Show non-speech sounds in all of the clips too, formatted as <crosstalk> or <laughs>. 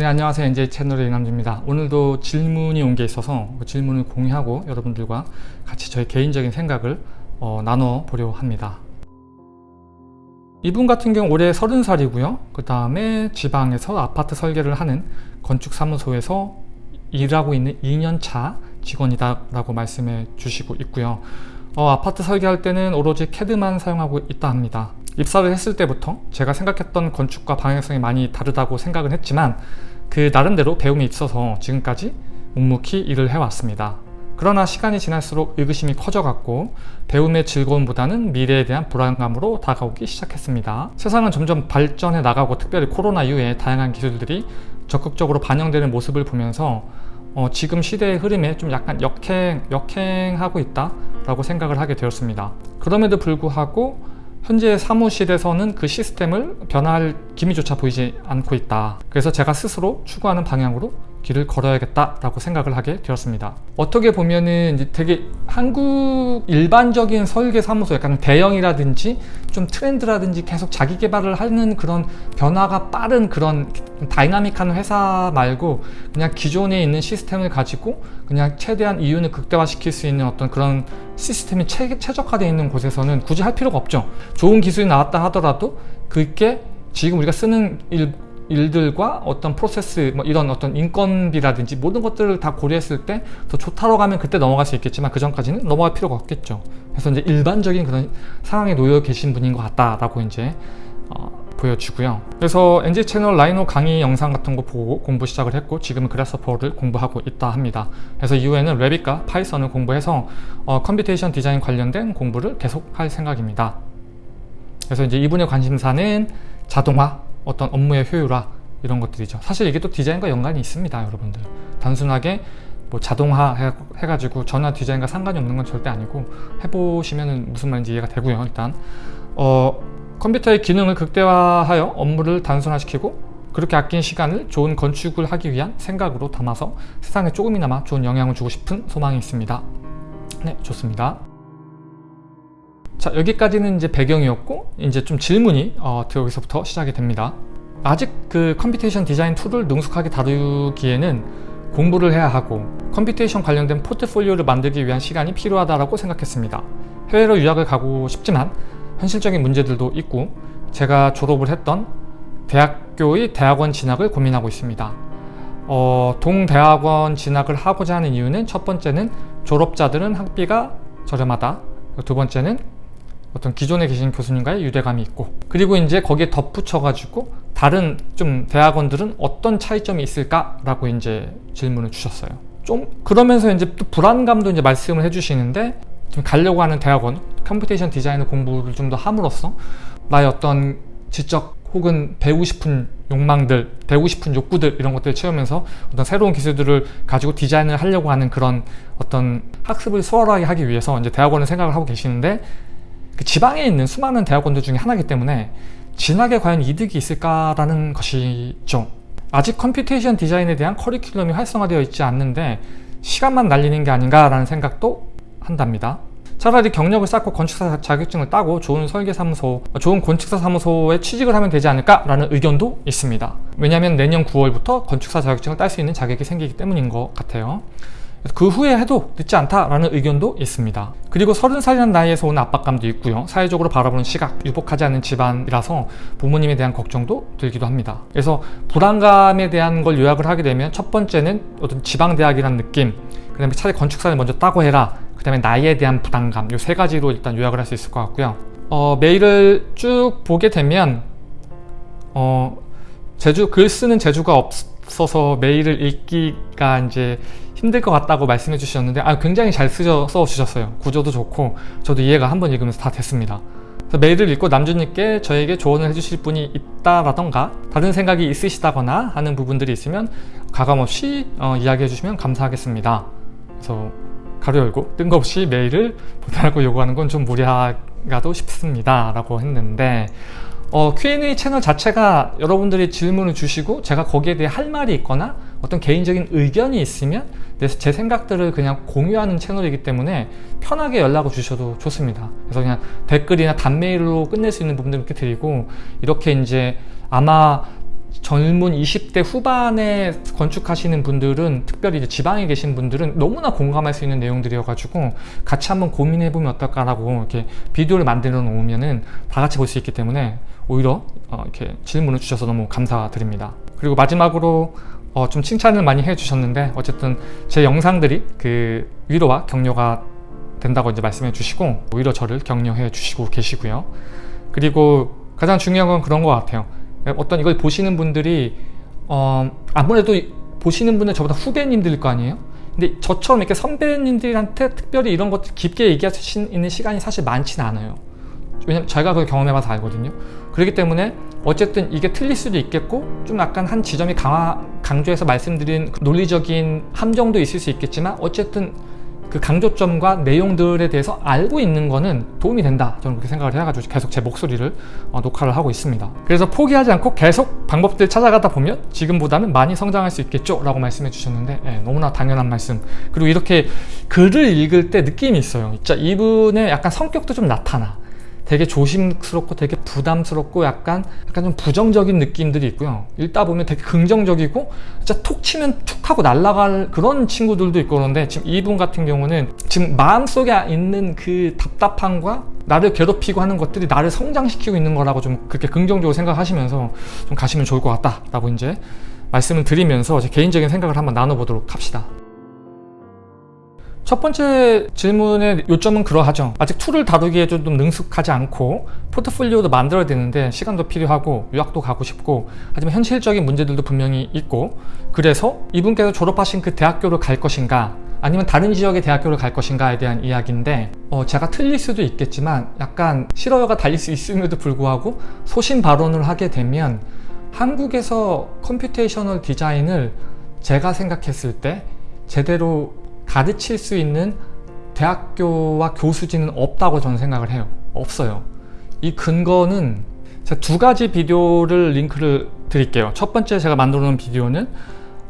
네 안녕하세요. NJ 채널의 이남주입니다. 오늘도 질문이 온 게 있어서 그 질문을 공유하고 여러분들과 같이 저의 개인적인 생각을 어, 나눠 보려 합니다. 이분 같은 경우 올해 30살이고요. 그 다음에 지방에서 아파트 설계를 하는 건축사무소에서 일하고 있는 2년차 직원이다 라고 말씀해 주시고 있고요. 어, 아파트 설계할 때는 오로지 캐드만 사용하고 있다 합니다. 입사를 했을 때부터 제가 생각했던 건축과 방향성이 많이 다르다고 생각은 했지만 그 나름대로 배움이 있어서 지금까지 묵묵히 일을 해왔습니다. 그러나 시간이 지날수록 의구심이 커져갔고 배움의 즐거움보다는 미래에 대한 불안감으로 다가오기 시작했습니다. 세상은 점점 발전해 나가고 특별히 코로나 이후에 다양한 기술들이 적극적으로 반영되는 모습을 보면서 어, 지금 시대의 흐름에 좀 약간 역행, 역행하고 있다 라고 생각을 하게 되었습니다. 그럼에도 불구하고 현재 사무실에서는 그 시스템을 변화할 기미조차 보이지 않고 있다. 그래서 제가 스스로 추구하는 방향으로 길을 걸어야겠다라고 생각을 하게 되었습니다. 어떻게 보면은 이제 되게 한국 일반적인 설계 사무소 약간 대형이라든지 좀 트렌드라든지 계속 자기 개발을 하는 그런 변화가 빠른 그런 다이나믹한 회사 말고 그냥 기존에 있는 시스템을 가지고 그냥 최대한 이윤을 극대화시킬 수 있는 어떤 그런 시스템이 최, 최적화되어 있는 곳에서는 굳이 할 필요가 없죠. 좋은 기술이 나왔다 하더라도 그게 지금 우리가 쓰는 일, 일들과 어떤 프로세스 뭐 이런 어떤 인건비라든지 모든 것들을 다 고려했을 때 더 좋다고 가면 그때 넘어갈 수 있겠지만 그 전까지는 넘어갈 필요가 없겠죠 그래서 이제 일반적인 그런 상황에 놓여 계신 분인 것 같다라고 이제 어, 보여주고요. 그래서 NG 채널 라이노 강의 영상 같은 거 보고 공부 시작을 했고 지금은 그래서퍼를 공부하고 있다 합니다. 그래서 이후에는 Revit과 Python을 공부해서 어, computation 디자인 관련된 공부를 계속 할 생각입니다. 그래서 이제 이분의 관심사는 자동화 어떤 업무의 효율화 이런 것들이죠. 사실 이게 또 디자인과 연관이 있습니다 여러분들. 단순하게 뭐 자동화 해, 해가지고 전혀 디자인과 상관이 없는 건 절대 아니고 해보시면 무슨 말인지 이해가 되고요 일단. 어, 컴퓨터의 기능을 극대화하여 업무를 단순화시키고 그렇게 아낀 시간을 좋은 건축을 하기 위한 생각으로 담아서 세상에 조금이나마 좋은 영향을 주고 싶은 소망이 있습니다. 네 좋습니다. 자 여기까지는 이제 배경이었고 이제 좀 질문이 어, 여기서부터 시작이 됩니다. 아직 그 computation 디자인 툴을 능숙하게 다루기에는 공부를 해야 하고 computation 관련된 포트폴리오를 만들기 위한 시간이 필요하다고 생각했습니다. 해외로 유학을 가고 싶지만 현실적인 문제들도 있고 제가 졸업을 했던 대학교의 대학원 진학을 고민하고 있습니다 어, 동대학원 진학을 하고자 하는 이유는 첫 번째는 졸업자들은 학비가 저렴하다 두 번째는 어떤 기존에 계신 교수님과의 유대감이 있고 그리고 이제 거기에 덧붙여 가지고 다른 좀 대학원들은 어떤 차이점이 있을까 라고 이제 질문을 주셨어요. 좀 그러면서 이제 또 불안감도 이제 말씀을 해주시는데 좀 가려고 하는 대학원 computation 디자인을 공부를 좀 더 함으로써 나의 어떤 지적 혹은 배우고 싶은 욕망들, 배우고 싶은 욕구들 이런 것들을 채우면서 어떤 새로운 기술들을 가지고 디자인을 하려고 하는 그런 어떤 학습을 수월하게 하기 위해서 이제 대학원을 생각을 하고 계시는데 그 지방에 있는 수많은 대학원들 중에 하나이기 때문에 진학에 과연 이득이 있을까라는 것이죠. 아직 computation 디자인에 대한 커리큘럼이 활성화되어 있지 않는데 시간만 날리는 게 아닌가라는 생각도 한답니다. 차라리 경력을 쌓고 건축사 자격증을 따고 좋은 설계사무소, 좋은 건축사 사무소에 취직을 하면 되지 않을까라는 의견도 있습니다. 왜냐하면 내년 9월부터 건축사 자격증을 딸 수 있는 자격이 생기기 때문인 것 같아요. 그 후에 해도 늦지 않다라는 의견도 있습니다. 그리고 30살이라는 나이에서 오는 압박감도 있고요. 사회적으로 바라보는 시각, 유복하지 않은 집안이라서 부모님에 대한 걱정도 들기도 합니다. 그래서 불안감에 대한 걸 요약을 하게 되면 첫 번째는 어떤 지방대학이라는 느낌 그 다음에 차라리 건축사를 먼저 따고 해라 그 다음에 나이에 대한 부담감 이 세 가지로 일단 요약을 할 수 있을 것 같고요. 어, 메일을 쭉 보게 되면 어, 제주 글 쓰는 재주가 없어서 메일을 읽기가 이제 힘들 것 같다고 말씀해 주셨는데 아, 굉장히 잘 쓰셔, 써 주셨어요. 구조도 좋고 저도 이해가 한 번 읽으면서 다 됐습니다. 메일을 읽고 남주님께 저에게 조언을 해주실 분이 있다라던가 다른 생각이 있으시다거나 하는 부분들이 있으면 가감없이 어, 이야기해 주시면 감사하겠습니다. 그래서 가로 열고 뜬금없이 메일을 보달라고 요구하는 건 좀 무리하가도 싶습니다 라고 했는데 어, Q&A 채널 자체가 여러분들이 질문을 주시고 제가 거기에 대해 할 말이 있거나 어떤 개인적인 의견이 있으면 제 생각들을 그냥 공유하는 채널이기 때문에 편하게 연락을 주셔도 좋습니다. 그래서 그냥 댓글이나 단메일로 끝낼 수 있는 부분들 이렇게 드리고 이렇게 이제 아마 젊은 20대 후반에 건축하시는 분들은 특별히 이제 지방에 계신 분들은 너무나 공감할 수 있는 내용들이어가지고 같이 한번 고민해보면 어떨까라고 이렇게 비디오를 만들어 놓으면은 다 같이 볼 수 있기 때문에 오히려 어 이렇게 질문을 주셔서 너무 감사드립니다. 그리고 마지막으로 어 좀 칭찬을 많이 해주셨는데 어쨌든 제 영상들이 그 위로와 격려가 된다고 이제 말씀해 주시고 오히려 저를 격려해 주시고 계시고요. 그리고 가장 중요한 건 그런 것 같아요. 어떤 이걸 보시는 분들이 어 아무래도 보시는 분은 저보다 후배님들일 거 아니에요? 근데 저처럼 이렇게 선배님들한테 특별히 이런 것들 깊게 얘기할 수 있는 시간이 사실 많지는 않아요. 왜냐면 제가 그걸 경험해봐서 알거든요. 그렇기 때문에 어쨌든 이게 틀릴 수도 있겠고 좀 약간 한 지점이 강화, 강조해서 말씀드린 논리적인 함정도 있을 수 있겠지만 어쨌든 그 강조점과 내용들에 대해서 알고 있는 거는 도움이 된다. 저는 그렇게 생각을 해가지고 계속 제 목소리를 어, 녹화를 하고 있습니다. 그래서 포기하지 않고 계속 방법들 찾아가다 보면 지금보다는 많이 성장할 수 있겠죠 라고 말씀해 주셨는데 예, 너무나 당연한 말씀. 그리고 이렇게 글을 읽을 때 느낌이 있어요. 진짜 이분의 약간 성격도 좀 나타나 되게 조심스럽고 되게 부담스럽고 약간 약간 좀 부정적인 느낌들이 있고요. 읽다 보면 되게 긍정적이고 진짜 톡 치면 툭 하고 날아갈 그런 친구들도 있고 그런데 지금 이분 같은 경우는 지금 마음속에 있는 그 답답함과 나를 괴롭히고 하는 것들이 나를 성장시키고 있는 거라고 좀 그렇게 긍정적으로 생각하시면서 좀 가시면 좋을 것 같다 라고 이제 말씀을 드리면서 제 개인적인 생각을 한번 나눠보도록 합시다 첫 번째 질문의 요점은 그러하죠. 아직 툴을 다루기에 좀 능숙하지 않고 포트폴리오도 만들어야 되는데 시간도 필요하고 유학도 가고 싶고 하지만 현실적인 문제들도 분명히 있고 그래서 이분께서 졸업하신 그 대학교를 갈 것인가 아니면 다른 지역의 대학교를 갈 것인가에 대한 이야기인데 어, 제가 틀릴 수도 있겠지만 약간 싫어요가 달릴 수 있음에도 불구하고 소신 발언을 하게 되면 한국에서 computational 디자인을 제가 생각했을 때 제대로 가르칠 수 있는 대학교와 교수진은 없다고 저는 생각을 해요. 없어요. 이 근거는 제가 두 가지 비디오를 링크를 드릴게요. 첫 번째 제가 만들어 놓은 비디오는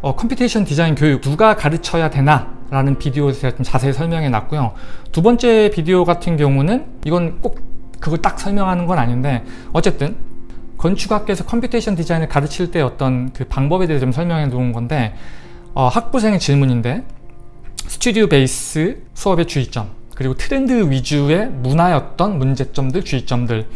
어, computation 디자인 교육 누가 가르쳐야 되나 라는 비디오에서 제가 좀 자세히 설명해 놨고요. 두 번째 비디오 같은 경우는 이건 꼭 그걸 딱 설명하는 건 아닌데 어쨌든 건축학교에서 computation 디자인을 가르칠 때 어떤 그 방법에 대해서 좀 설명해 놓은 건데 어, 학부생의 질문인데 스튜디오 base 수업의 주의점 그리고 트렌드 위주의 문화였던 문제점들, 주의점들.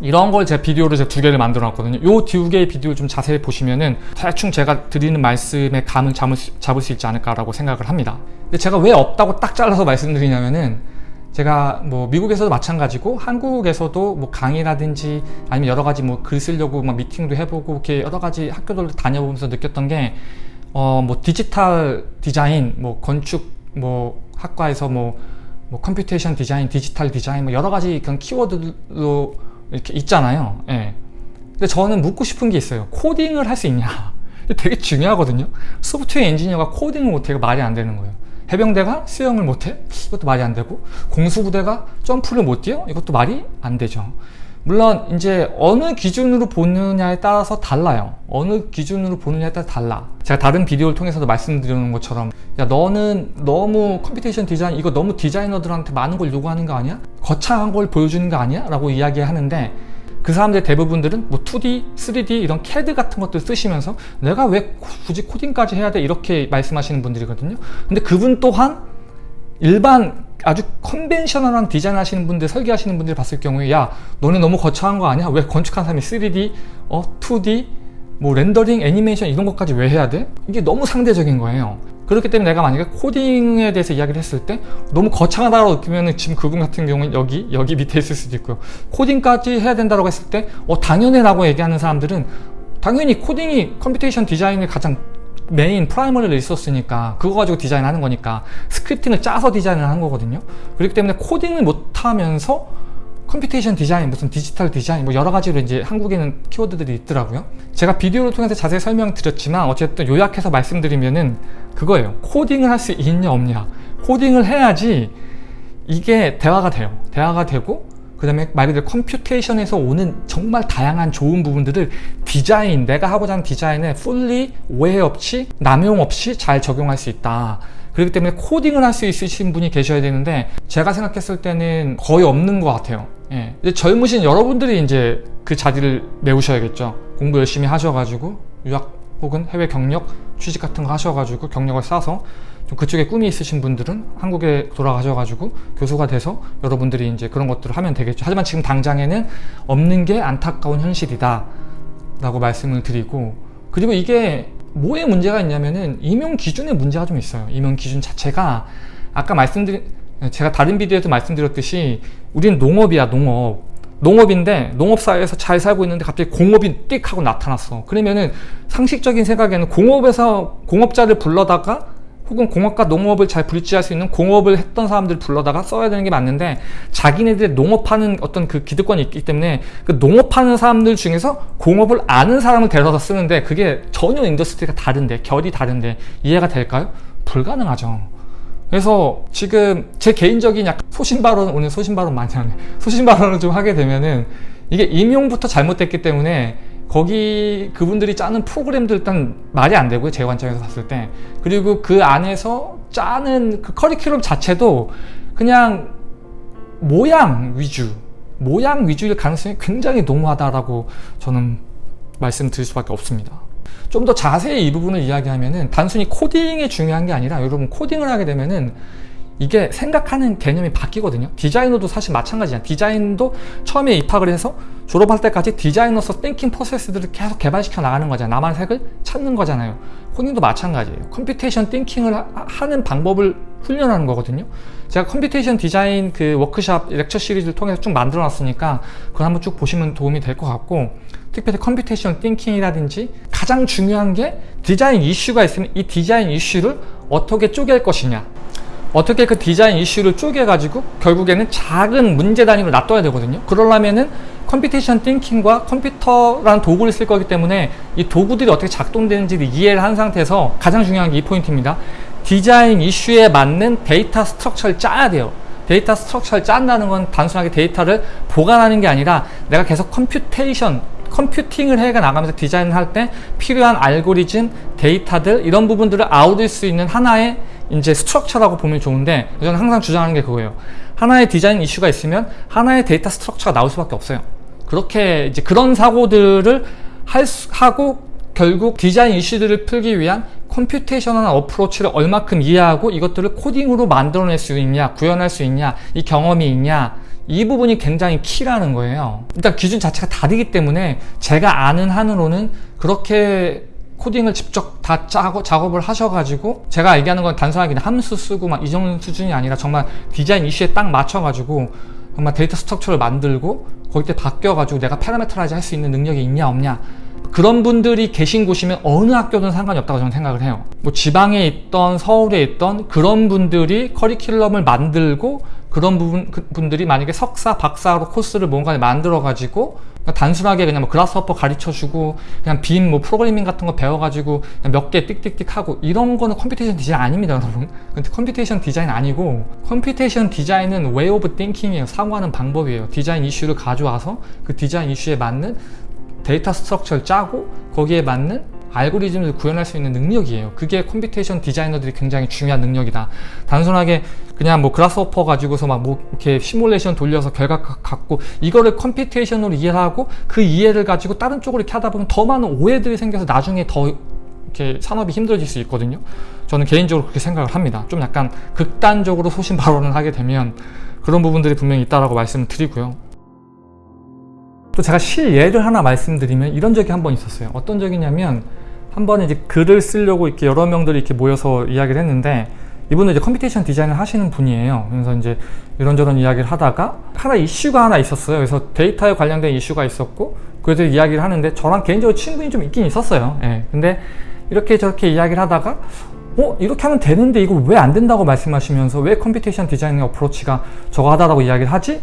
이런 걸 제가 비디오를 제가 두 개를 만들어 놨거든요. 이두 개의 비디오를 좀 자세히 보시면은 대충 제가 드리는 말씀의 감을 잡을 수, 잡을 수 있지 않을까라고 생각을 합니다. 근데 제가 왜 없다고 딱 잘라서 말씀드리냐면은 제가 뭐 미국에서도 마찬가지고 한국에서도 뭐 강의라든지 아니면 여러 가지 뭐 글 쓰려고 막 미팅도 해보고 이렇게 여러 가지 학교들 다녀보면서 느꼈던 게 어, 뭐 디지털 디자인, 뭐 건축 뭐 학과에서 뭐, 뭐 computation 디자인, 디지털 디자인 뭐 여러 가지 그런 키워드로 이렇게 있잖아요. 예. 근데 저는 묻고 싶은 게 있어요. 코딩을 할 수 있냐? 되게 중요하거든요. 소프트웨어 엔지니어가 코딩을 못해 가 말이 안 되는 거예요. 해병대가 수영을 못해? 이것도 말이 안 되고 공수부대가 점프를 못 뛰어? 이것도 말이 안 되죠. 물론 이제 어느 기준으로 보느냐에 따라서 달라요 어느 기준으로 보느냐에 따라 달라 제가 다른 비디오를 통해서도 말씀드리는 것처럼 야 너는 너무 computation 디자인 이거 너무 디자이너들한테 많은 걸 요구하는 거 아니야? 거창한 걸 보여주는 거 아니야? 라고 이야기하는데 그 사람들 대부분들은 뭐 2D, 3D 이런 CAD 같은 것들 쓰시면서 내가 왜 굳이 코딩까지 해야 돼? 이렇게 말씀하시는 분들이거든요 근데 그분 또한 일반 아주 컨벤셔널한 디자인 하시는 분들 설계하시는 분들 봤을 경우에 야 너네 너무 거창한 거 아니야? 왜 건축한 사람이 3D, 어, 2D, 뭐 렌더링, 애니메이션 이런 것까지 왜 해야 돼? 이게 너무 상대적인 거예요 그렇기 때문에 내가 만약에 코딩에 대해서 이야기를 했을 때 너무 거창하다고 느끼면 지금 그분 같은 경우는 여기 여기 밑에 있을 수도 있고요 코딩까지 해야 된다고 했을 때 어, 당연해 라고 얘기하는 사람들은 당연히 코딩이 computation 디자인의 가장 메인 primary를 있었으니까 그거 가지고 디자인하는 거니까 scripting을 짜서 디자인을 하는 거거든요. 그렇기 때문에 코딩을 못하면서 computation 디자인, 무슨 디지털 디자인 뭐 여러 가지로 이제 한국에는 키워드들이 있더라고요. 제가 비디오를 통해서 자세히 설명드렸지만 어쨌든 요약해서 말씀드리면은 그거예요. 코딩을 할 수 있냐 없냐. 코딩을 해야지 이게 대화가 돼요. 대화가 되고 그 다음에 말 그대로 computation에서 오는 정말 다양한 좋은 부분들을 디자인, 내가 하고자 하는 디자인에 fully 오해 없이 남용 없이 잘 적용할 수 있다 그렇기 때문에 코딩을 할 수 있으신 분이 계셔야 되는데 제가 생각했을 때는 거의 없는 것 같아요 예. 이제 젊으신 여러분들이 이제 그 자리를 메우셔야겠죠. 공부 열심히 하셔가지고 유학 혹은 해외 경력 취직 같은 거 하셔가지고 경력을 쌓아서 좀 그쪽에 꿈이 있으신 분들은 한국에 돌아가셔가지고 교수가 돼서 여러분들이 이제 그런 것들을 하면 되겠죠. 하지만 지금 당장에는 없는 게 안타까운 현실이다. 라고 말씀을 드리고 그리고 이게 뭐에 문제가 있냐면은 임용 기준에 문제가 좀 있어요. 임용 기준 자체가 아까 말씀드린 제가 다른 비디오에도 말씀드렸듯이 우린 농업이야 농업 농업인데 농업사회에서 잘 살고 있는데 갑자기 공업이 띡 하고 나타났어 그러면은 상식적인 생각에는 공업에서 공업자를 불러다가 혹은 공업과 농업을 잘 불지할 수 있는 공업을 했던 사람들을 불러다가 써야 되는 게 맞는데 자기네들의 농업하는 어떤 그 기득권이 있기 때문에 그 농업하는 사람들 중에서 공업을 아는 사람을 데려다 쓰는데 그게 전혀 industry가 다른데 결이 다른데 이해가 될까요? 불가능하죠 그래서 지금 제 개인적인 약간 소신 발언 오늘 소신 발언 많이 하네 소신 발언을 좀 하게 되면은 이게 임용부터 잘못됐기 때문에 거기 그분들이 짜는 프로그램도 일단 말이 안 되고요 제 관점에서 봤을 때. 그리고 그 안에서 짜는 그 커리큘럼 자체도 그냥 모양 위주 모양 위주일 가능성이 굉장히 농후하다라고 저는 말씀드릴 수밖에 없습니다. 좀 더 자세히 이 부분을 이야기하면은 단순히 코딩이 중요한 게 아니라 여러분 코딩을 하게 되면은 이게 생각하는 개념이 바뀌거든요. 디자이너도 사실 마찬가지야. 디자인도 처음에 입학을 해서 졸업할 때까지 designer's thinking process들을 계속 개발시켜 나가는 거잖아요. 나만의 색을 찾는 거잖아요. 코딩도 마찬가지예요. computation thinking을 하, 는 방법을 훈련하는 거거든요. 제가 computation 디자인 그 워크샵 lecture 시리즈를 통해서 쭉 만들어 놨으니까 그걸 한번 쭉 보시면 도움이 될 것 같고 특별히 computation thinking이라든지 가장 중요한 게 디자인 이슈가 있으면 이 디자인 이슈를 어떻게 쪼갤 것이냐 어떻게 그 디자인 이슈를 쪼개가지고 결국에는 작은 문제 단위로 놔둬야 되거든요. 그러려면은 computation thinking과 컴퓨터라는 도구를 쓸 거기 때문에 이 도구들이 어떻게 작동되는지를 이해를 한 상태에서 가장 중요한 게 이 포인트입니다. 디자인 이슈에 맞는 데이터 structure를 짜야 돼요. 데이터 structure를 짠다는 건 단순하게 데이터를 보관하는 게 아니라 내가 계속 computation 컴퓨팅을 해가 나가면서 디자인을 할 때 필요한 알고리즘, 데이터들 이런 부분들을 아우를 수 있는 하나의 이제 structure라고 보면 좋은데 저는 항상 주장하는 게 그거예요. 하나의 디자인 이슈가 있으면 하나의 데이터 structure가 나올 수밖에 없어요. 그렇게 이제 그런 사고들을 할 수, 하고 결국 디자인 이슈들을 풀기 위한 computational approach를 얼마큼 이해하고 이것들을 코딩으로 만들어낼 수 있냐 구현할 수 있냐 이 경험이 있냐 이 부분이 굉장히 key라는 거예요 일단 기준 자체가 다르기 때문에 제가 아는 한으로는 그렇게 코딩을 직접 다 짜고 작업을 하셔가지고 제가 얘기하는 건 단순하게 함수 쓰고 막 이 정도 수준이 아니라 정말 디자인 이슈에 딱 맞춰가지고 정말 데이터 structure를 만들고 거기때 바뀌어가지고 내가 parametrize 할 수 있는 능력이 있냐 없냐. 그런 분들이 계신 곳이면 어느 학교든 상관이 없다고 저는 생각을 해요. 뭐 지방에 있던 서울에 있던 그런 분들이 커리큘럼을 만들고 그런 부분 그 분들이 만약에 석사 박사로 코스를 뭔가 만들어 가지고 단순하게 그냥 뭐 Grasshopper 가르쳐 주고 그냥 BIM 뭐 프로그래밍 같은 거 배워 가지고 몇 개 띡띡띡 하고 이런 거는 computation 디자인 아닙니다 여러분. 근데 computation 디자인 아니고 computation 디자인은 way of thinking이에요. 사고하는 방법이에요. 디자인 이슈를 가져와서 그 디자인 이슈에 맞는 데이터 structure를 짜고 거기에 맞는 알고리즘을 구현할 수 있는 능력이에요. 그게 computation 디자이너들이 굉장히 중요한 능력이다. 단순하게 그냥 뭐 Grasshopper 가지고서 막 뭐 이렇게 시뮬레이션 돌려서 결과 갖고 이거를 computation으로 이해하고 그 이해를 가지고 다른 쪽으로 이렇게 하다 보면 더 많은 오해들이 생겨서 나중에 더 이렇게 산업이 힘들어질 수 있거든요. 저는 개인적으로 그렇게 생각을 합니다. 좀 약간 극단적으로 소신 발언을 하게 되면 그런 부분들이 분명히 있다라고 말씀을 드리고요. 또 제가 실예를 하나 말씀드리면 이런 적이 한 번 있었어요. 어떤 적이냐면 한 번에 이제 글을 쓰려고 이렇게 여러 명들이 이렇게 모여서 이야기를 했는데 이분은 이제 computation 디자인을 하시는 분이에요. 그래서 이제 이런저런 이야기를 하다가 하나 이슈가 하나 있었어요. 그래서 데이터에 관련된 이슈가 있었고 그래서 이야기를 하는데 저랑 개인적으로 친분이 좀 있긴 있었어요. 예. 근데 이렇게 저렇게 이야기를 하다가 어? 이렇게 하면 되는데 이거 왜 안 된다고 말씀하시면서 왜 computation 디자인의 approach가 저거 하다라고 이야기를 하지?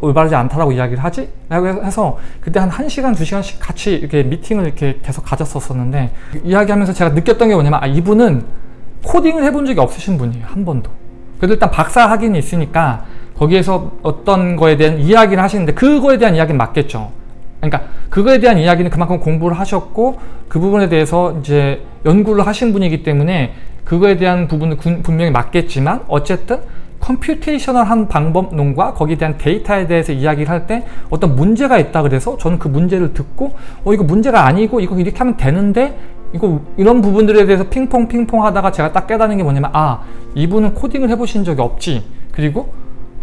올바르지 않다라고 이야기를 하지? 라고 해서 그때 한 1시간, 2시간씩 같이 이렇게 미팅을 이렇게 계속 가졌었었는데 이야기하면서 제가 느꼈던 게 뭐냐면 아 이분은 코딩을 해본 적이 없으신 분이에요. 한 번도. 그래도 일단 박사 학위는 있으니까 거기에서 어떤 거에 대한 이야기를 하시는데 그거에 대한 이야기는 맞겠죠. 그러니까 그거에 대한 이야기는 그만큼 공부를 하셨고 그 부분에 대해서 이제 연구를 하신 분이기 때문에 그거에 대한 부분은 분명히 맞겠지만 어쨌든 컴퓨테이셔널한 방법론과 거기에 대한 데이터에 대해서 이야기를 할 때 어떤 문제가 있다 그래서 저는 그 문제를 듣고 어 이거 문제가 아니고 이거 이렇게 하면 되는데 이거 이런 부분들에 대해서 핑퐁 핑퐁 하다가 제가 딱 깨닫는 게 뭐냐면 아 이분은 코딩을 해보신 적이 없지. 그리고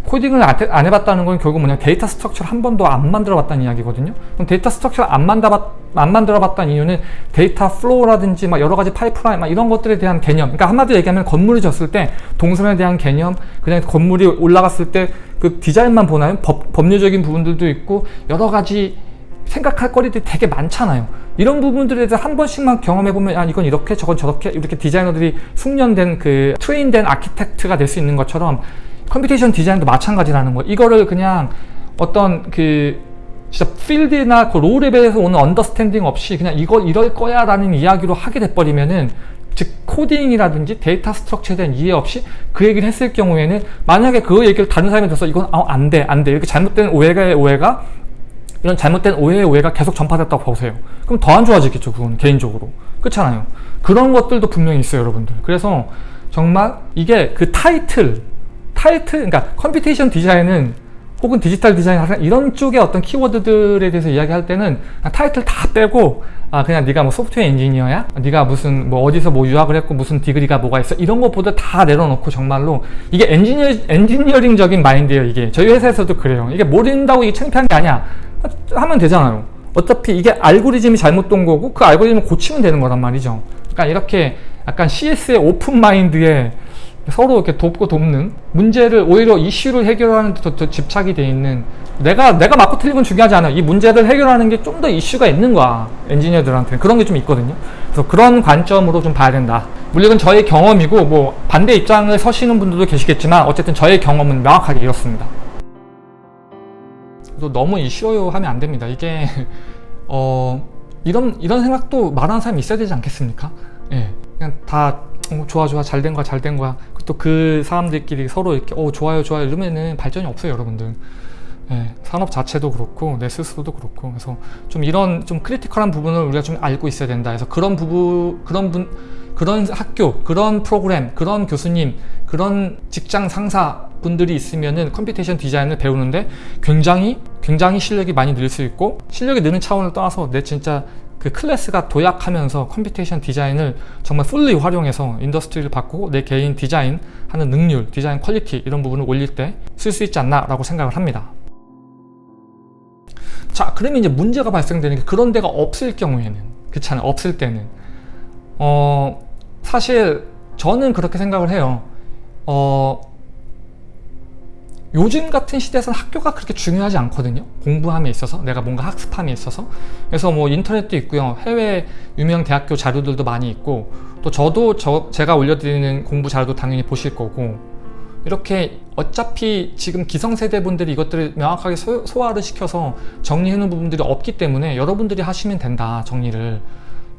코딩을 안 해봤다는 건 결국 뭐냐 데이터 structure를 한 번도 안 만들어 봤다는 이야기거든요. 그럼 데이터 structure를 안, 만들어 봤다는 이유는 데이터 flow라든지 막 여러 가지 파이프라인 막 이런 것들에 대한 개념. 그러니까 한마디로 얘기하면 건물이 졌을 때 동선에 대한 개념 그냥 건물이 올라갔을 때 그 디자인만 보나요? 법, 법률적인 부분들도 있고 여러 가지 생각할 거리들이 되게 많잖아요. 이런 부분들에 대해서 한 번씩만 경험해보면 아 이건 이렇게 저건 저렇게 이렇게 디자이너들이 숙련된 그 train된 architect가 될 수 있는 것처럼 computation 디자인도 마찬가지라는 거. 이거를 그냥 어떤 그 진짜 필드나 그 low level에서 오는 understanding 없이 그냥 이거 이럴 거야 라는 이야기로 하게 돼버리면은 즉 코딩이라든지 데이터 structure에 대한 이해 없이 그 얘기를 했을 경우에는 만약에 그 얘기를 다른 사람이 들어서 이건 어, 안돼 안돼. 이렇게 잘못된 오해가 오해가 이런 잘못된 오해의 오해가 계속 전파됐다고 보세요. 그럼 더 안 좋아지겠죠 그건 개인적으로. 그렇잖아요. 그런 것들도 분명히 있어요 여러분들. 그래서 정말 이게 그 타이틀 타이틀, 그러니까 computation 디자인은 혹은 디지털 디자인 이런 쪽의 어떤 키워드들에 대해서 이야기할 때는 타이틀 다 빼고 아 그냥 네가 뭐 소프트웨어 엔지니어야? 네가 무슨 뭐 어디서 뭐 유학을 했고 무슨 degree가 뭐가 있어? 이런 것보다 다 내려놓고 정말로 이게 엔지니어 엔지니어링적인 마인드예요 이게. 저희 회사에서도 그래요. 이게 모른다고 이게 창피한 게 아니야 하면 되잖아요. 어차피 이게 알고리즘이 잘못된 거고 그 알고리즘을 고치면 되는 거란 말이죠. 그러니까 이렇게 약간 CS의 오픈 마인드에 서로 이렇게 돕고 돕는 문제를 오히려 이슈를 해결하는 데 더, 더 집착이 돼 있는 내가 내가 맞고 틀린 건 중요하지 않아 이 문제를 해결하는 게 좀 더 이슈가 있는 거야 엔지니어들한테 그런 게 좀 있거든요. 그래서 그런 관점으로 좀 봐야 된다. 물론 저의 경험이고 뭐 반대 입장을 서시는 분들도 계시겠지만 어쨌든 저의 경험은 명확하게 이렇습니다. 또 너무 이슈요 하면 안 됩니다. 이게 <laughs> 어 이런 이런 생각도 말하는 사람이 있어야 되지 않겠습니까? 예. 그냥 다 어, 좋아 좋아 잘 된 거야 잘 된 거야. 또 그 사람들끼리 서로 이렇게 어 좋아요 좋아요 이러면은 발전이 없어요 여러분들. 예, 산업 자체도 그렇고 내 스스로도 그렇고. 그래서 좀 이런 좀 critical한 부분을 우리가 좀 알고 있어야 된다. 그래서 그런 부분 그런 분 그런 학교 그런 프로그램 그런 교수님 그런 직장 상사 분들이 있으면은 computation 디자인을 배우는데 굉장히 굉장히 실력이 많이 늘 수 있고 실력이 느는 차원을 떠나서 내 진짜 그 클래스가 도약하면서 computation 디자인을 정말 fully 활용해서 industry를 바꾸고 내 개인 디자인 하는 능률, 디자인 퀄리티 이런 부분을 올릴 때 쓸 수 있지 않나 라고 생각을 합니다. 자 그러면 이제 문제가 발생되는 게 그런 데가 없을 경우에는 그렇잖아요? 없을 때는. 어 사실 저는 그렇게 생각을 해요. 어 요즘 같은 시대에서는 학교가 그렇게 중요하지 않거든요. 공부함에 있어서 내가 뭔가 학습함에 있어서. 그래서 뭐 인터넷도 있고요. 해외 유명 대학교 자료들도 많이 있고 또 저도 저 제가 올려드리는 공부 자료도 당연히 보실 거고. 이렇게 어차피 지금 기성세대 분들이 이것들을 명확하게 소, 소화를 시켜서 정리해 놓은 부분들이 없기 때문에 여러분들이 하시면 된다 정리를.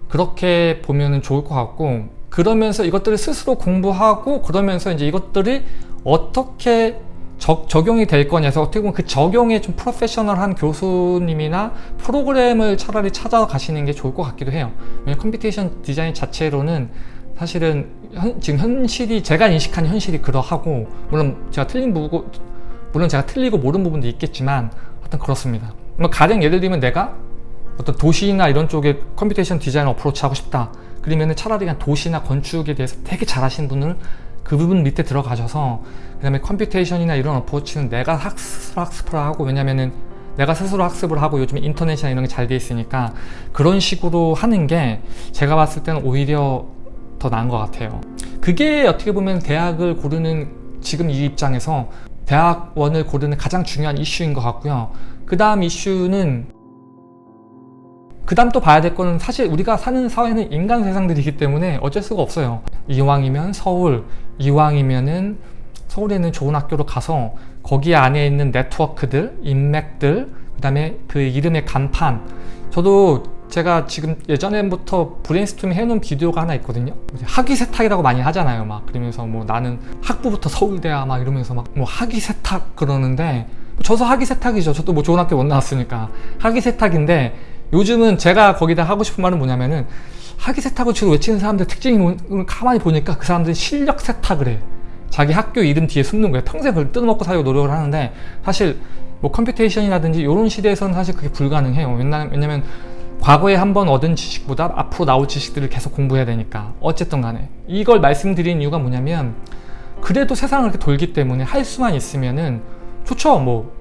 그렇게 보면 좋을 것 같고 그러면서 이것들을 스스로 공부하고 그러면서 이제 이것들이 어떻게 적, 적용이 될 거냐서 어떻게 보면 그 적용에 좀 프로페셔널한 교수님이나 프로그램을 차라리 찾아가시는 게 좋을 것 같기도 해요. 왜냐면 computation 디자인 자체로는 사실은 현, 지금 현실이 제가 인식한 현실이 그러하고 물론 제가 틀린 부분 물론 제가 틀리고 모르는 부분도 있겠지만 하여튼 그렇습니다. 뭐 가령 예를 들면 내가 어떤 도시나 이런 쪽에 computation 디자인 approach 하고 싶다. 그러면 차라리 그냥 도시나 건축에 대해서 되게 잘하시는 분을 그 부분 밑에 들어가셔서 그 다음에 computation이나 이런 approach는 내가 학습, 학습을 하고 왜냐면은 내가 스스로 학습을 하고 요즘 인터넷이나 이런 게 잘 돼 있으니까 그런 식으로 하는 게 제가 봤을 때는 오히려 더 나은 것 같아요. 그게 어떻게 보면 대학을 고르는 지금 이 입장에서 대학원을 고르는 가장 중요한 이슈인 것 같고요. 그 다음 이슈는 그 다음 또 봐야 될 거는 사실 우리가 사는 사회는 인간 세상들이기 때문에 어쩔 수가 없어요. 이왕이면 서울 이왕이면은 서울에 있는 좋은 학교로 가서 거기 안에 있는 네트워크들 인맥들 그 다음에 그 이름의 간판. 저도 제가 지금 예전부터 브레인스토밍 해놓은 비디오가 하나 있거든요. 학위 세탁이라고 많이 하잖아요 막. 그러면서 뭐 나는 학부부터 서울대야 막 이러면서 막 뭐 학위 세탁 그러는데 저도 학위 세탁이죠. 저도 뭐 좋은 학교 못 나왔으니까. 학위 세탁인데 요즘은 제가 거기다 하고 싶은 말은 뭐냐면은 학위 세탁을 주로 외치는 사람들 특징이 뭐, 가만히 보니까 그 사람들이 실력 세탁을 해. 자기 학교 이름 뒤에 숨는 거예요. 평생 그걸 뜯어먹고 살려고 노력을 하는데 사실 뭐 computation이라든지 이런 시대에서는 사실 그게 불가능해요. 왜냐면 과거에 한 번 얻은 지식보다 앞으로 나올 지식들을 계속 공부해야 되니까. 어쨌든 간에. 이걸 말씀드린 이유가 뭐냐면 그래도 세상을 이렇게 돌기 때문에 할 수만 있으면은 좋죠. 뭐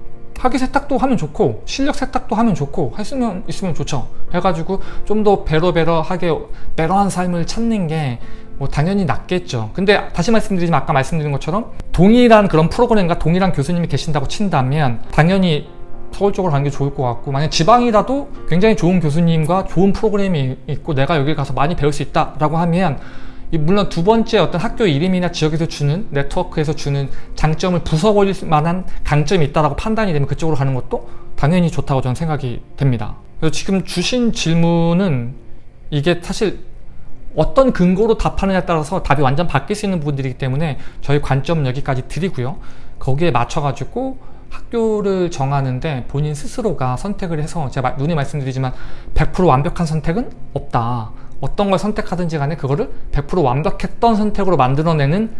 학위 세탁도 하면 좋고 실력 세탁도 하면 좋고 할 수만 있으면 좋죠. 해가지고 좀더 베러베러하게 베러한 삶을 찾는 게 뭐 당연히 낫겠죠. 근데 다시 말씀드리지만 아까 말씀드린 것처럼 동일한 그런 프로그램과 동일한 교수님이 계신다고 친다면 당연히 서울 쪽으로 가는 게 좋을 것 같고 만약 지방이라도 굉장히 좋은 교수님과 좋은 프로그램이 있고 내가 여기 가서 많이 배울 수 있다라고 하면 물론 두 번째 어떤 학교 이름이나 지역에서 주는 네트워크에서 주는 장점을 부숴버릴 만한 강점이 있다라고 판단이 되면 그쪽으로 가는 것도 당연히 좋다고 저는 생각이 됩니다. 그래서 지금 주신 질문은 이게 사실 어떤 근거로 답하느냐에 따라서 답이 완전 바뀔 수 있는 부분들이기 때문에 저희 관점은 여기까지 드리고요. 거기에 맞춰가지고 학교를 정하는데 본인 스스로가 선택을 해서 제가 눈에 말씀드리지만 100% 완벽한 선택은 없다. 어떤 걸 선택하든지 간에 그거를 100% 완벽했던 선택으로 만들어내는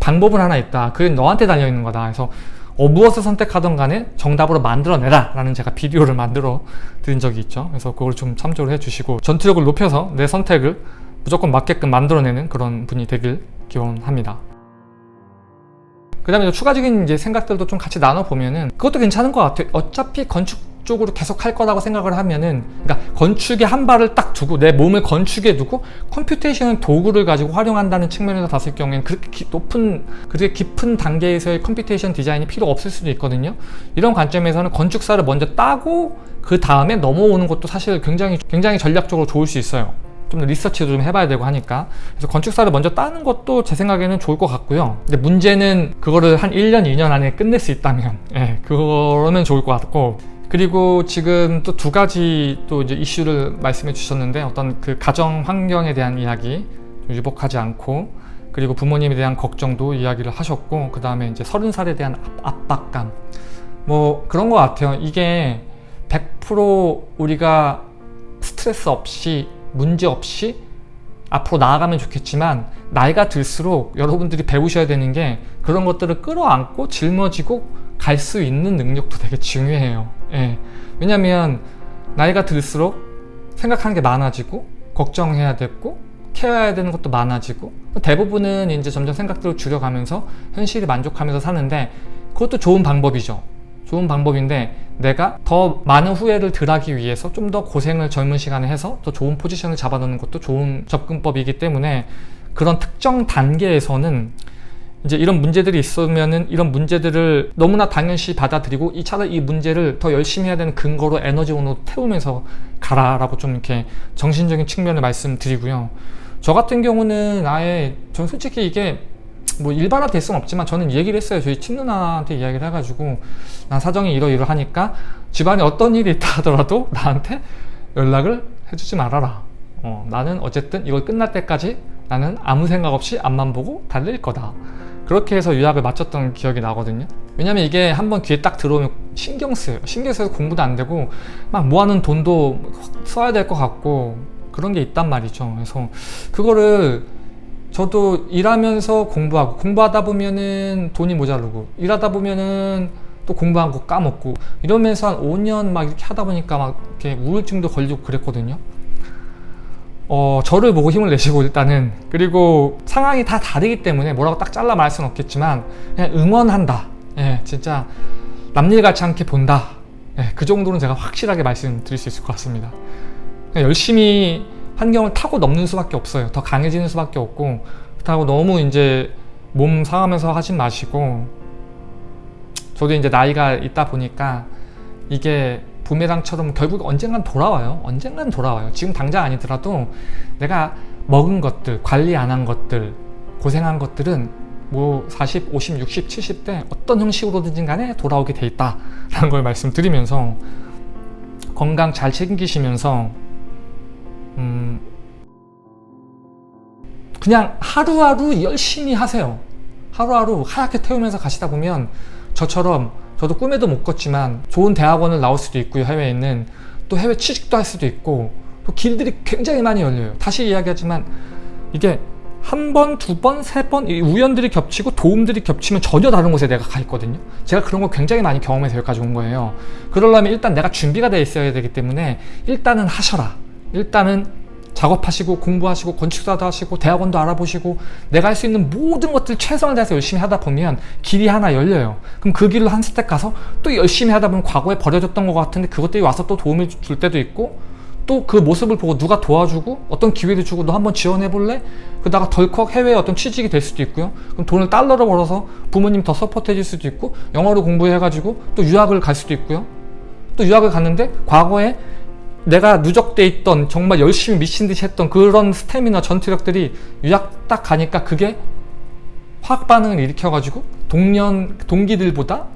방법은 하나 있다. 그게 너한테 달려있는 거다. 그래서 어, 무엇을 선택하던 간에 정답으로 만들어내라 라는 제가 비디오를 만들어 드린 적이 있죠. 그래서 그걸 좀 참조를 해주시고 전투력을 높여서 내 선택을 무조건 맞게끔 만들어내는 그런 분이 되길 기원합니다. 그 다음에 추가적인 이제 생각들도 좀 같이 나눠보면은 그것도 괜찮은 것 같아요. 어차피 건축 쪽으로 계속 할 거라고 생각을 하면은 그러니까 건축에 한 발을 딱 두고 내 몸을 건축에 두고 computation 도구를 가지고 활용한다는 측면에서 봤을 경우에는 그렇게 기, 높은 그렇게 깊은 단계에서의 computation 디자인이 필요 없을 수도 있거든요. 이런 관점에서는 건축사를 먼저 따고 그 다음에 넘어오는 것도 사실 굉장히 굉장히 전략적으로 좋을 수 있어요. 좀더 리서치도 좀 해봐야 되고 하니까. 그래서 건축사를 먼저 따는 것도 제 생각에는 좋을 것 같고요. 근데 문제는 그거를 한 1년 2년 안에 끝낼 수 있다면 예, 그러면 좋을 것 같고 그리고 지금 또 두 가지 또 이제 이슈를 말씀해 주셨는데 어떤 그 가정 환경에 대한 이야기 유복하지 않고 그리고 부모님에 대한 걱정도 이야기를 하셨고 그 다음에 이제 서른 살에 대한 압박감. 뭐 그런 것 같아요. 이게 100% 우리가 스트레스 없이 문제 없이 앞으로 나아가면 좋겠지만 나이가 들수록 여러분들이 배우셔야 되는 게 그런 것들을 끌어안고 짊어지고 갈 수 있는 능력도 되게 중요해요 예. 왜냐면 나이가 들수록 생각하는 게 많아지고 걱정해야 되고 케어해야 되는 것도 많아지고 대부분은 이제 점점 생각들을 줄여가면서 현실이 만족하면서 사는데 그것도 좋은 방법이죠 좋은 방법인데 내가 더 많은 후회를 덜하기 위해서 좀 더 고생을 젊은 시간에 해서 더 좋은 포지션을 잡아놓는 것도 좋은 접근법이기 때문에 그런 특정 단계에서는 이제 이런 문제들이 있으면은 이런 문제들을 너무나 당연시 받아들이고 이 차라리 이 문제를 더 열심히 해야 되는 근거로 에너지원으로 태우면서 가라라고 좀 이렇게 정신적인 측면을 말씀드리고요. 저 같은 경우는 아예 전 솔직히 이게 뭐 일반화 될 수는 없지만 저는 얘기를 했어요. 저희 친누나한테 이야기를 해가지고 난 사정이 이러이러하니까 집안에 어떤 일이 있다 하더라도 나한테 연락을 해주지 말아라. 어, 나는 어쨌든 이걸 끝날 때까지 나는 아무 생각 없이 앞만 보고 달릴 거다. 그렇게 해서 유학을 마쳤던 기억이 나거든요. 왜냐면 이게 한번 귀에 딱 들어오면 신경 쓰여요 신경 쓰여서 공부도 안 되고 막 모아놓은 돈도 써야 될 것 같고 그런 게 있단 말이죠. 그래서 그거를 저도 일하면서 공부하고 공부하다 보면은 돈이 모자르고 일하다 보면은 또 공부한 거 까먹고 이러면서 한 5년 막 이렇게 하다 보니까 막 이렇게 우울증도 걸리고 그랬거든요 어, 저를 보고 힘을 내시고 일단은 그리고 상황이 다 다르기 때문에 뭐라고 딱 잘라 말할 수는 없겠지만 그냥 응원한다. 예, 진짜 남일같이 않게 본다. 예, 그 정도는 제가 확실하게 말씀드릴 수 있을 것 같습니다. 열심히 환경을 타고 넘는 수밖에 없어요. 더 강해지는 수밖에 없고 그렇다고 너무 이제 몸 상하면서 하진 마시고 저도 이제 나이가 있다 보니까 이게 부메랑처럼 결국 언젠간 돌아와요. 언젠간 돌아와요. 지금 당장 아니더라도 내가 먹은 것들 관리 안 한 것들 고생한 것들은 뭐 40, 50, 60, 70대 어떤 형식으로든지 간에 돌아오게 돼 있다 라는 걸 말씀드리면서 건강 잘 챙기시면서 음 그냥 하루하루 열심히 하세요. 하루하루 하얗게 태우면서 가시다 보면 저처럼 저도 꿈에도 못 꿨지만 좋은 대학원을 나올 수도 있고요 해외에 있는 또 해외 취직도 할 수도 있고 또 길들이 굉장히 많이 열려요 다시 이야기하지만 이게 한 번, 두 번, 세 번 우연들이 겹치고 도움들이 겹치면 전혀 다른 곳에 내가 가 있거든요. 제가 그런 거 굉장히 많이 경험해서 여기까지 온 거예요. 그러려면 일단 내가 준비가 돼 있어야 되기 때문에 일단은 하셔라. 일단은 작업하시고 공부하시고 건축사도 하시고 대학원도 알아보시고 내가 할 수 있는 모든 것들 최선을 다해서 열심히 하다 보면 길이 하나 열려요. 그럼 그 길로 한 스텝 가서 또 열심히 하다 보면 과거에 버려졌던 것 같은데 그것들이 와서 또 도움을 줄 때도 있고 또 그 모습을 보고 누가 도와주고 어떤 기회를 주고 너 한번 지원해 볼래? 그러다가 덜컥 해외에 어떤 취직이 될 수도 있고요. 그럼 돈을 달러로 벌어서 부모님 더 서포트해 줄 수도 있고 영어로 공부해 가지고 또 유학을 갈 수도 있고요. 또 유학을 갔는데 과거에 내가 누적돼 있던 정말 열심히 미친 듯이 했던 그런 스태미나 전투력들이 유학 딱 가니까 그게 화학 반응을 일으켜가지고 동년 동기들보다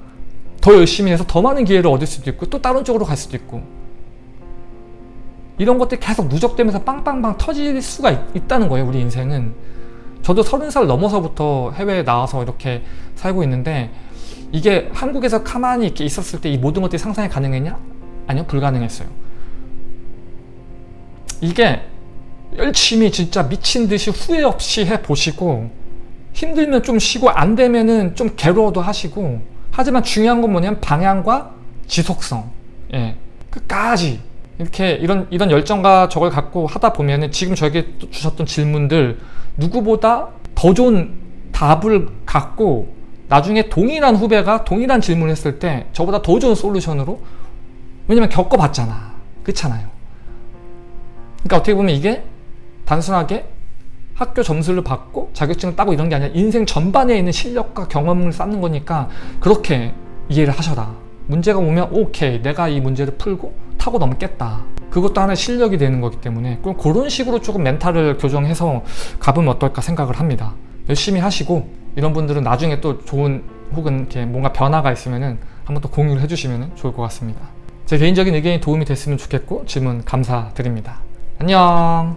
더 열심히 해서 더 많은 기회를 얻을 수도 있고 또 다른 쪽으로 갈 수도 있고. 이런 것들이 계속 누적되면서 빵빵빵 터질 수가 있, 다는 거예요 우리 인생은. 저도 서른 살 넘어서부터 해외에 나와서 이렇게 살고 있는데 이게 한국에서 가만히 이렇게 있었을 때 이 모든 것들이 상상이 가능했냐? 아니요 불가능했어요 이게 열심히 진짜 미친 듯이 후회 없이 해 보시고 힘들면 좀 쉬고 안 되면은 좀 괴로워도 하시고 하지만 중요한 건 뭐냐면 방향과 지속성. 예. 끝까지. 이렇게 이런 이런 열정과 저걸 갖고 하다 보면은 지금 저에게 주셨던 질문들 누구보다 더 좋은 답을 갖고 나중에 동일한 후배가 동일한 질문을 했을 때 저보다 더 좋은 솔루션으로 왜냐면 겪어봤잖아. 그렇잖아요 그러니까 어떻게 보면 이게 단순하게 학교 점수를 받고 자격증을 따고 이런 게 아니라 인생 전반에 있는 실력과 경험을 쌓는 거니까 그렇게 이해를 하셔라. 문제가 오면 오케이 내가 이 문제를 풀고 타고 넘겠다. 그것도 하나의 실력이 되는 거기 때문에 그럼 그런 식으로 조금 멘탈을 교정해서 가보면 어떨까 생각을 합니다. 열심히 하시고 이런 분들은 나중에 또 좋은 혹은 이렇게 뭔가 변화가 있으면은 한번 또 공유를 해주시면 좋을 것 같습니다. 제 개인적인 의견이 도움이 됐으면 좋겠고 질문 감사드립니다 안녕